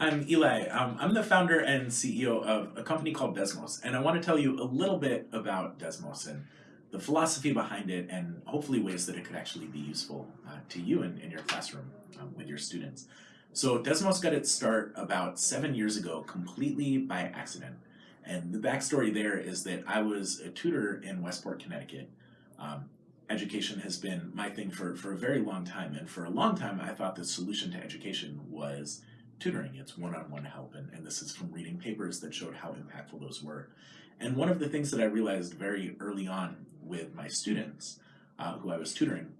I'm Eli. Um, I'm the founder and CEO of a company called Desmos, and I want to tell you a little bit about Desmos and the philosophy behind it, and hopefully ways that it could actually be useful uh, to you in, in your classroom um, with your students. So Desmos got its start about seven years ago, completely by accident. And the backstory there is that I was a tutor in Westport, Connecticut. Um, education has been my thing for, for a very long time, and for a long time I thought the solution to education was tutoring. It's one-on-one -on -one help, and, and this is from reading papers that showed how impactful those were. And one of the things that I realized very early on with my students uh, who I was tutoring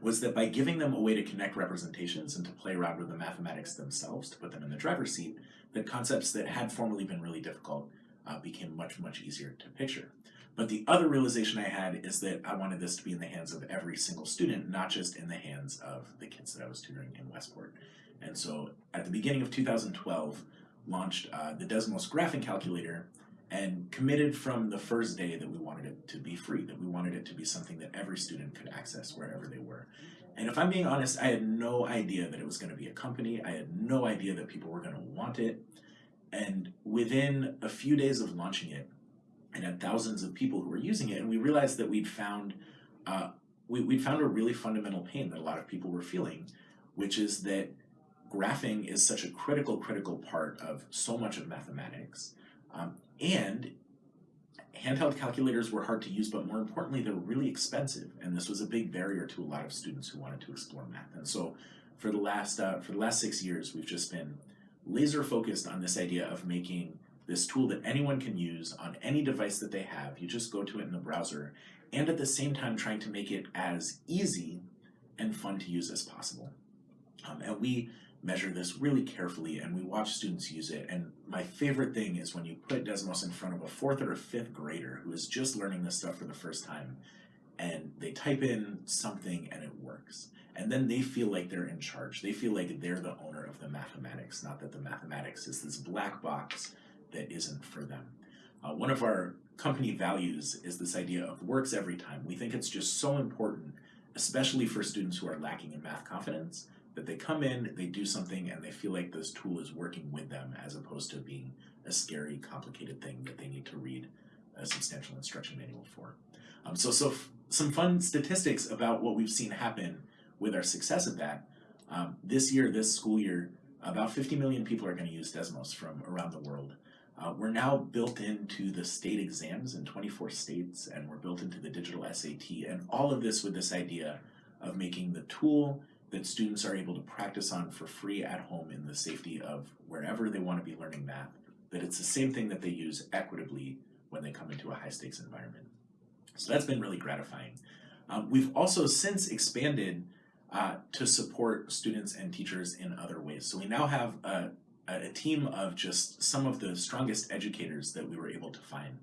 was that by giving them a way to connect representations and to play around with the mathematics themselves, to put them in the driver's seat, the concepts that had formerly been really difficult uh, became much, much easier to picture. But the other realization I had is that I wanted this to be in the hands of every single student, not just in the hands of the kids that I was tutoring in Westport. And so at the beginning of 2012, launched uh, the Desmos graphing calculator and committed from the first day that we wanted it to be free, that we wanted it to be something that every student could access wherever they were. And if I'm being honest, I had no idea that it was going to be a company. I had no idea that people were going to want it. And within a few days of launching it, and had thousands of people who were using it, and we realized that we'd found uh, we, we'd found a really fundamental pain that a lot of people were feeling, which is that graphing is such a critical, critical part of so much of mathematics. Um, and handheld calculators were hard to use, but more importantly, they're really expensive. And this was a big barrier to a lot of students who wanted to explore math. And so for the last, uh, for the last six years, we've just been laser focused on this idea of making this tool that anyone can use on any device that they have. You just go to it in the browser and at the same time trying to make it as easy and fun to use as possible. Um, and we measure this really carefully and we watch students use it. And my favorite thing is when you put Desmos in front of a fourth or a fifth grader who is just learning this stuff for the first time and they type in something and it works. And then they feel like they're in charge. They feel like they're the owner of the mathematics, not that the mathematics is this black box that isn't for them. Uh, one of our company values is this idea of works every time. We think it's just so important, especially for students who are lacking in math confidence, that they come in, they do something, and they feel like this tool is working with them as opposed to being a scary, complicated thing that they need to read a substantial instruction manual for. Um, so, so some fun statistics about what we've seen happen with our success of that. Um, this year, this school year, about 50 million people are going to use Desmos from around the world. Uh, we're now built into the state exams in 24 states, and we're built into the digital SAT, and all of this with this idea of making the tool that students are able to practice on for free at home in the safety of wherever they want to be learning math, that it's the same thing that they use equitably when they come into a high stakes environment. So that's been really gratifying. Um, we've also since expanded uh, to support students and teachers in other ways. So we now have a, a team of just some of the strongest educators that we were able to find,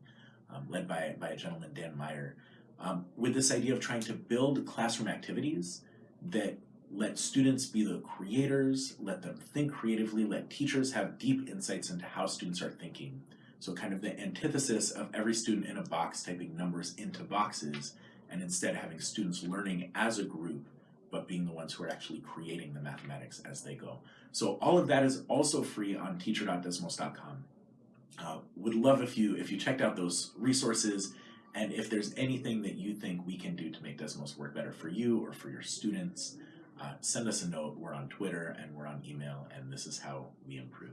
um, led by, by a gentleman, Dan Meyer, um, with this idea of trying to build classroom activities that let students be the creators, let them think creatively, let teachers have deep insights into how students are thinking. So kind of the antithesis of every student in a box typing numbers into boxes and instead having students learning as a group but being the ones who are actually creating the mathematics as they go. So all of that is also free on teacher.desmos.com. Uh, would love if you if you checked out those resources and if there's anything that you think we can do to make Desmos work better for you or for your students, uh, send us a note. We're on Twitter and we're on email, and this is how we improve.